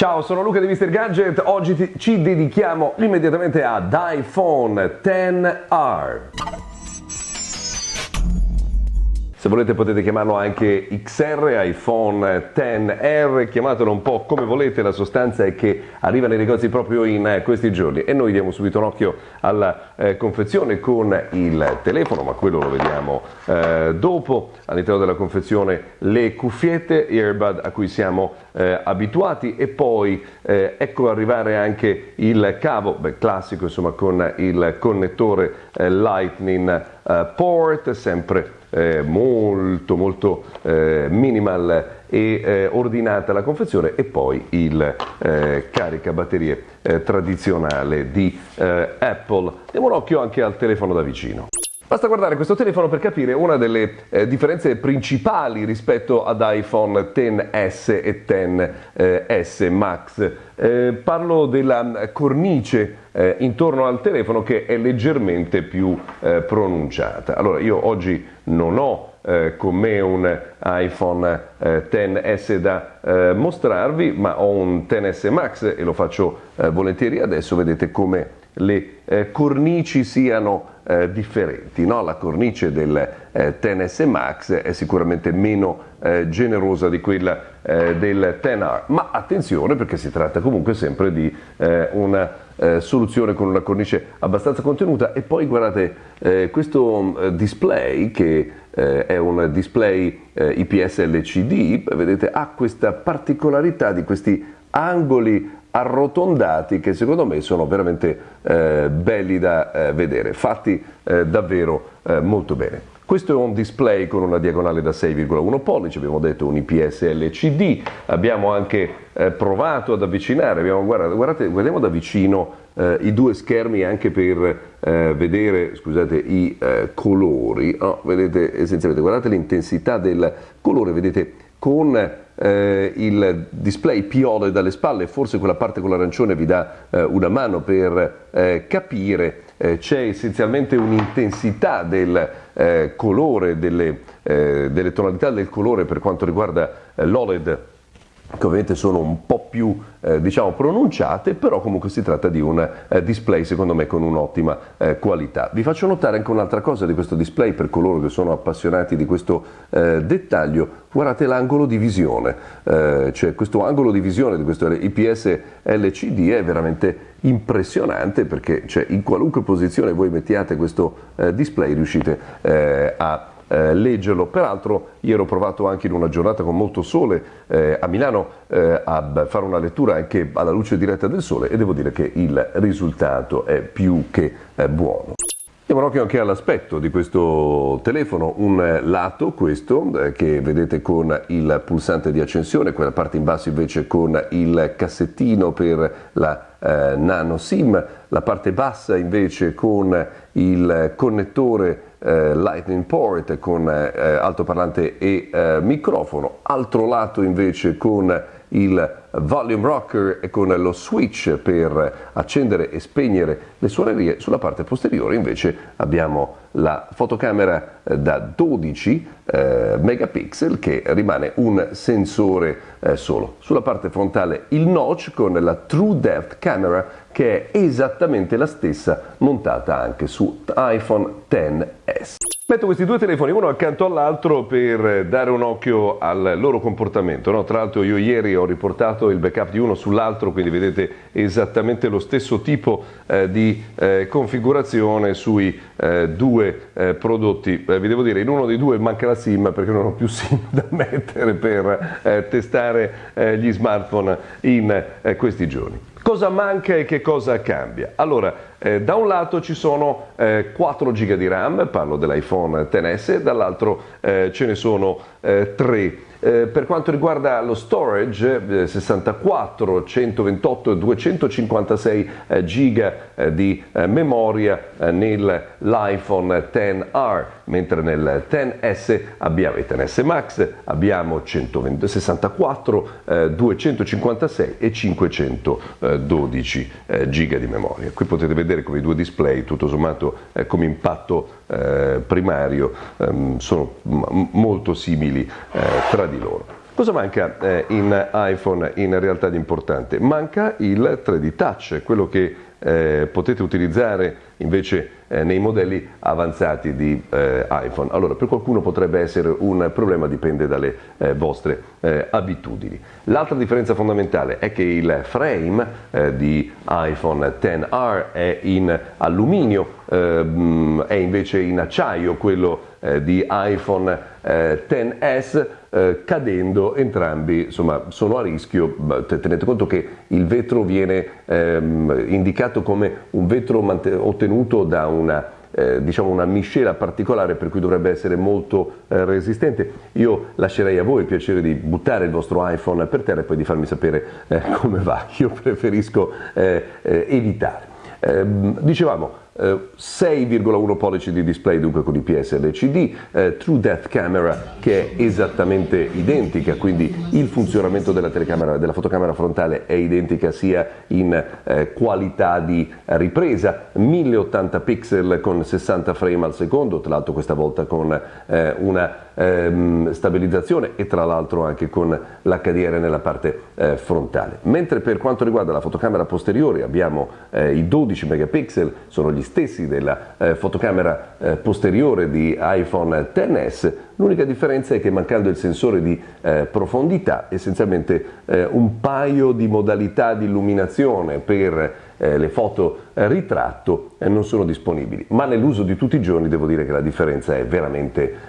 Ciao, sono Luca di Mr. Gadget, oggi ti- ci dedichiamo immediatamente ad iPhone XR. Se volete potete chiamarlo anche XR, iPhone XR, chiamatelo un po' come volete, la sostanza è che arriva nei negozi proprio in eh, questi giorni e noi diamo subito un occhio alla eh, confezione con il telefono, ma quello lo vediamo eh, dopo. All'interno della confezione le cuffiette earbud a cui siamo eh, abituati e poi eh, ecco arrivare anche il cavo, beh, classico insomma con il connettore eh, Lightning port, sempre eh, molto molto eh, minimal e eh, ordinata la confezione e poi il eh, carica batterie eh, tradizionale di eh, Apple. Diamo un occhio anche al telefono da vicino. Basta guardare questo telefono per capire una delle eh, differenze principali rispetto ad iPhone XS e XS Max. Eh, parlo della cornice eh, intorno al telefono che è leggermente più eh, pronunciata. Allora, io oggi non ho eh, con me un iPhone XS eh, da mostrarvi, ma ho un XS Max e lo faccio volentieri adesso. Vedete come le cornici siano eh, differenti. No? La cornice del eh, TNS Max è sicuramente meno eh, generosa di quella eh, del 10R, ma attenzione perché si tratta comunque sempre di eh, una eh, soluzione con una cornice abbastanza contenuta e poi guardate questo display che è un display IPS LCD, vedete ha questa particolarità di questi angoli arrotondati che secondo me sono veramente eh, belli da eh, vedere, fatti eh, davvero eh, molto bene. Questo è un display con una diagonale da 6,1 pollici, abbiamo detto un IPS LCD, abbiamo anche eh, provato ad avvicinare, abbiamo, guardate, guardate, guardiamo da vicino eh, i due schermi anche per vedere scusate, i colori, oh, vedete essenzialmente, guardate l'intensità del colore, vedete con eh, il display piole dalle spalle, forse quella parte con l'arancione vi dà eh, una mano per eh, capire, eh, c'è essenzialmente un'intensità del eh, colore, delle, eh, delle, tonalità del colore per quanto riguarda l'OLED che ovviamente sono un po' più eh, diciamo pronunciate, però comunque si tratta di un eh, display secondo me con un'ottima eh, qualità. Vi faccio notare anche un'altra cosa di questo display per coloro che sono appassionati di questo eh, dettaglio, guardate l'angolo di visione, eh, cioè questo angolo di visione di questo IPS LCD è veramente impressionante perché cioè, in qualunque posizione voi mettiate questo eh, display riuscite a eh, leggerlo. Peraltro ieri ho provato anche in una giornata con molto sole eh, a Milano eh, a fare una lettura anche alla luce diretta del sole e devo dire che il risultato è più che eh, buono. Diamo un occhio anche all'aspetto di questo telefono, un lato questo eh, che vedete con il pulsante di accensione, quella parte in basso invece con il cassettino per la eh, nano SIM, la parte bassa invece con il connettore eh, Lightning Port con eh, altoparlante e eh, microfono, altro lato invece con il volume rocker e con lo switch per accendere e spegnere le suonerie, sulla parte posteriore invece abbiamo la fotocamera eh, da 12 eh, megapixel che rimane un sensore eh, solo. Sulla parte frontale il notch con la True Depth Camera che è esattamente la stessa montata anche su iPhone XS. Metto questi due telefoni uno accanto all'altro per dare un occhio al loro comportamento. No? Tra l'altro io ieri ho riportato il backup di uno sull'altro, quindi vedete esattamente lo stesso tipo eh, di eh, configurazione sui eh, due eh, prodotti. Eh, vi devo dire, in uno dei due manca la SIM perché non ho più SIM da mettere per eh, testare gli smartphone in questi giorni. Cosa manca e che cosa cambia? Allora, eh, da un lato ci sono eh, 4 GB di RAM, parlo dell'iPhone XS, dall'altro eh, ce ne sono 3 eh, eh, per quanto riguarda lo storage, eh, 64, 128 e 256 eh, giga eh, di eh, memoria nell'iPhone XR, mentre nel XS abbiamo il XS Max, abbiamo 120, 64, 256 e 512 giga di memoria. Qui potete vedere come i due display, tutto sommato come impatto primario, ehm, sono molto simili tra di loro. Cosa manca eh, in iPhone in realtà di importante? Manca il 3D Touch, quello che eh, potete utilizzare invece eh, nei modelli avanzati di eh, iPhone. Allora, per qualcuno potrebbe essere un problema, dipende dalle eh, vostre eh, abitudini. L'altra differenza fondamentale è che il frame eh, di iPhone XR è in alluminio, ehm, è invece in acciaio quello di iPhone XS eh, cadendo entrambi insomma, sono a rischio, tenete conto che il vetro viene ehm, indicato come un vetro ottenuto da una eh, diciamo una miscela particolare per cui dovrebbe essere molto eh, resistente. Io lascerei a voi il piacere di buttare il vostro iPhone per terra e poi di farmi sapere eh, come va. Io preferisco eh, eh, evitare. Ehm, dicevamo, 6,1 pollici di display dunque con IPS LCD, eh, True Depth Camera che è esattamente identica, quindi il funzionamento della della fotocamera frontale è identica sia in eh, qualità di ripresa, 1080 pixel con 60 frame al secondo, tra l'altro questa volta con eh, una ehm, stabilizzazione e tra l'altro anche con l'HDR nella parte eh, frontale. Mentre per quanto riguarda la fotocamera posteriore abbiamo eh, i 12 megapixel, sono gli stessi della eh, fotocamera eh, posteriore di iPhone XS, l'unica differenza è che mancando il sensore di eh, profondità, essenzialmente eh, un paio di modalità di illuminazione per eh, le foto eh, ritratto non sono disponibili, ma nell'uso di tutti i giorni devo dire che la differenza è veramente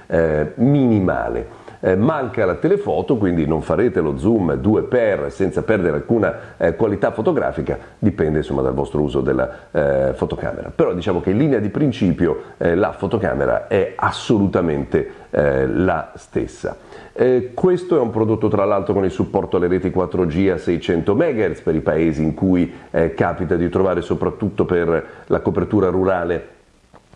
minimale eh, manca la telefoto, quindi non farete lo zoom 2x senza perdere alcuna eh, qualità fotografica, dipende insomma dal vostro uso della eh, fotocamera. Però diciamo che in linea di principio eh, la fotocamera è assolutamente eh, la stessa. Eh, questo è un prodotto tra l'altro con il supporto alle reti 4G a 600 MHz per i paesi in cui capita di trovare soprattutto per la copertura rurale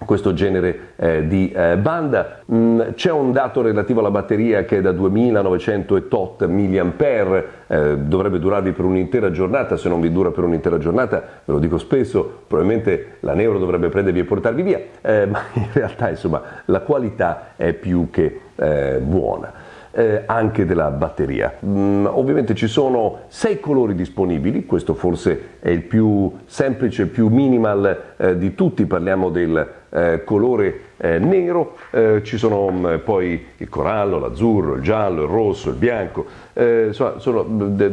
questo genere eh, di eh, banda. Mm, c'è un dato relativo alla batteria che è da 2900 tot mAh, eh, dovrebbe durarvi per un'intera giornata, se non vi dura per un'intera giornata, ve lo dico spesso, probabilmente la Neuro dovrebbe prendervi e portarvi via, eh, ma in realtà insomma la qualità è più che eh, buona eh, anche della batteria. Mm, ovviamente ci sono sei colori disponibili, questo forse è il più semplice, il più minimal eh, di tutti, parliamo del eh, colore eh, nero, eh, ci sono mh, mm, poi il corallo, l'azzurro, il giallo, il rosso, il bianco, eh, insomma sono mm, de,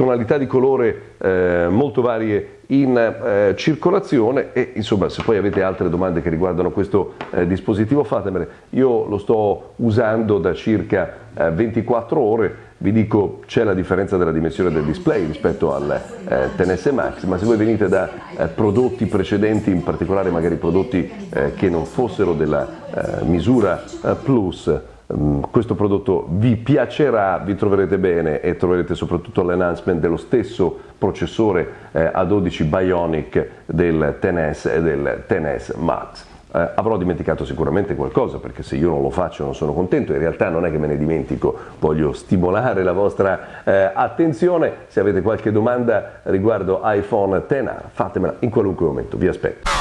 tonalità di colore molto varie in eh, circolazione e insomma se poi avete altre domande che riguardano questo eh, dispositivo fatemele, io lo sto usando da circa eh, 24 ore, vi dico c'è la differenza della dimensione del display rispetto al eh, TNS Max, ma se voi venite da eh, prodotti precedenti, in particolare magari prodotti eh, che non fossero della misura Plus, Mm, questo prodotto vi piacerà, vi troverete bene e troverete soprattutto l'enhancement dello stesso processore eh, A12 Bionic del TNS e del TNS Max. Eh, avrò dimenticato sicuramente qualcosa perché se io non lo faccio non sono contento, in realtà non è che me ne dimentico, voglio stimolare la vostra eh, attenzione, se avete qualche domanda riguardo iPhone XR fatemela in qualunque momento, vi aspetto.